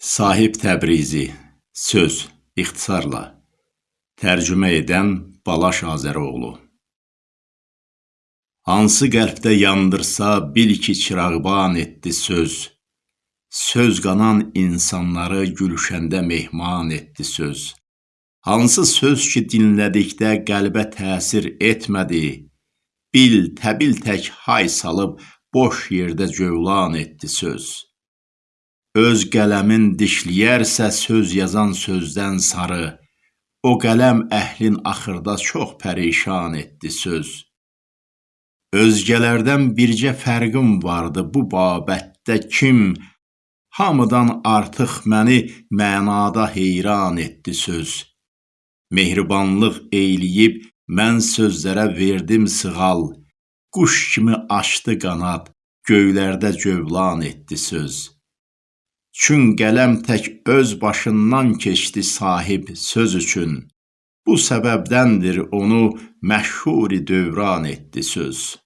Sahib Təbrizi Söz ixtisarla. Tərcümə edən Balaş Azəroğlu. Hansı qəlbdə yandırsa bil ki çırağban etdi söz. Söz qanan insanları gülşəndə mehman etdi söz. Hansı söz ki dinlədikdə qəlbə təsir etmədi Bil təbil tək hay salıb boş yerdə cövlan etdi söz Öz qələmin dişləyərsə söz yazan sözdən sarı, o qələm əhlin axırda çox pərişan etdi söz. Özgələrdən bircə fərqim vardı bu babətdə kim, hamıdan artıq məni mənada heyran etdi söz. Mehribanlıq eyləyib mən sözlərə verdim sığal, quş kimi açdı qanad, göylərdə cövlan etdi söz. Çün qələm tək öz başından keçdi sahib söz üçün. Bu səbəbdəndir onu məşhuri dövran etdi söz.